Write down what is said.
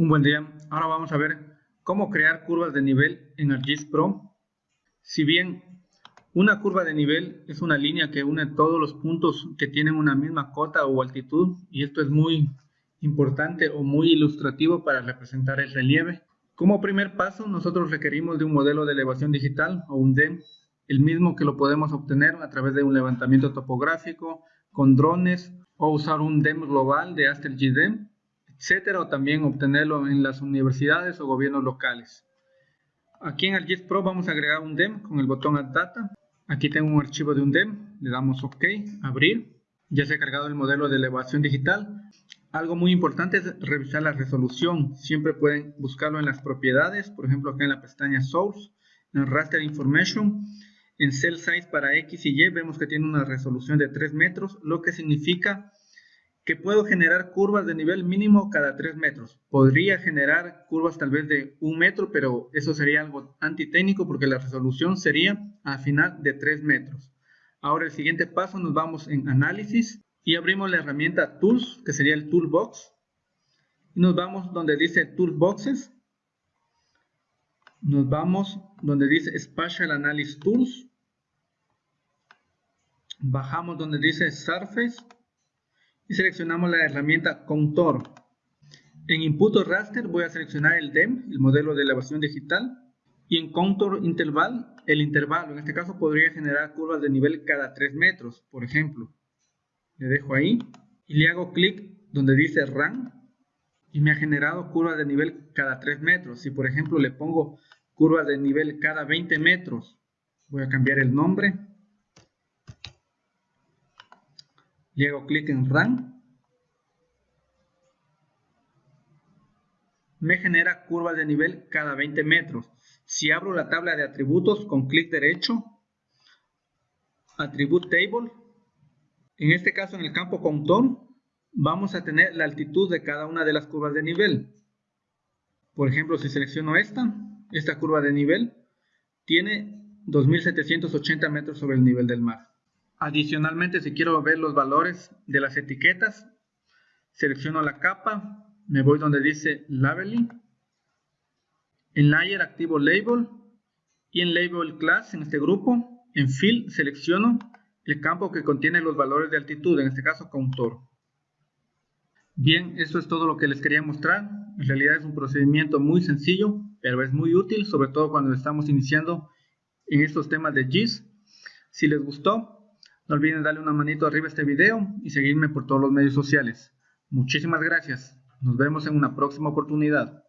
Un buen día. Ahora vamos a ver cómo crear curvas de nivel en ArcGIS Pro. Si bien una curva de nivel es una línea que une todos los puntos que tienen una misma cota o altitud y esto es muy importante o muy ilustrativo para representar el relieve. Como primer paso nosotros requerimos de un modelo de elevación digital o un DEM, el mismo que lo podemos obtener a través de un levantamiento topográfico con drones o usar un DEM global de AstelGDEM etcétera, o también obtenerlo en las universidades o gobiernos locales. Aquí en ArcGIS Pro vamos a agregar un DEM con el botón Add Data. Aquí tengo un archivo de un DEM, le damos OK, abrir. Ya se ha cargado el modelo de elevación digital. Algo muy importante es revisar la resolución. Siempre pueden buscarlo en las propiedades, por ejemplo acá en la pestaña Source, en Raster Information. En Cell Size para X y Y vemos que tiene una resolución de 3 metros, lo que significa que puedo generar curvas de nivel mínimo cada 3 metros. Podría generar curvas tal vez de 1 metro, pero eso sería algo antitécnico porque la resolución sería a final de 3 metros. Ahora el siguiente paso nos vamos en análisis y abrimos la herramienta Tools, que sería el Toolbox. Y nos vamos donde dice Toolboxes. Nos vamos donde dice Spatial Analysis Tools. Bajamos donde dice Surface y seleccionamos la herramienta Contour. En Input Raster voy a seleccionar el DEM, el modelo de elevación digital, y en Contour Interval, el intervalo. En este caso podría generar curvas de nivel cada 3 metros, por ejemplo. Le dejo ahí y le hago clic donde dice Run y me ha generado curvas de nivel cada 3 metros. Si por ejemplo le pongo curvas de nivel cada 20 metros, voy a cambiar el nombre y hago clic en Run, me genera curvas de nivel cada 20 metros. Si abro la tabla de atributos con clic derecho, Attribute Table, en este caso en el campo Contour, vamos a tener la altitud de cada una de las curvas de nivel. Por ejemplo, si selecciono esta, esta curva de nivel, tiene 2780 metros sobre el nivel del mar. Adicionalmente, si quiero ver los valores de las etiquetas, selecciono la capa, me voy donde dice Labeling. En Layer activo Label y en Label Class, en este grupo, en Fill selecciono el campo que contiene los valores de altitud, en este caso Contour. Bien, eso es todo lo que les quería mostrar. En realidad es un procedimiento muy sencillo, pero es muy útil, sobre todo cuando estamos iniciando en estos temas de GIS. Si les gustó, no olviden darle una manito arriba a este video y seguirme por todos los medios sociales. Muchísimas gracias. Nos vemos en una próxima oportunidad.